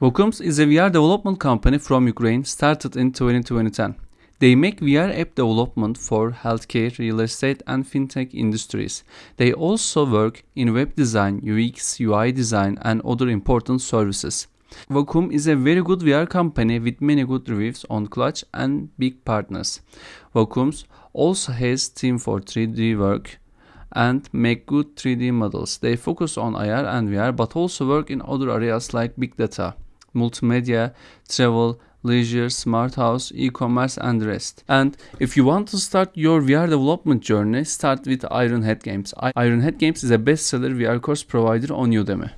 Vakoms is a VR development company from Ukraine started in 2010. They make VR app development for healthcare, real estate, and fintech industries. They also work in web design, UX, UI design, and other important services. Vocum is a very good VR company with many good reviews on Clutch and big partners. Vakoms also has team for 3D work and make good 3D models. They focus on IR and VR but also work in other areas like big data multimedia, travel, leisure, smart house, e-commerce and rest. And if you want to start your VR development journey, start with Ironhead Games. Ironhead Games is a bestseller VR course provider on Udemy.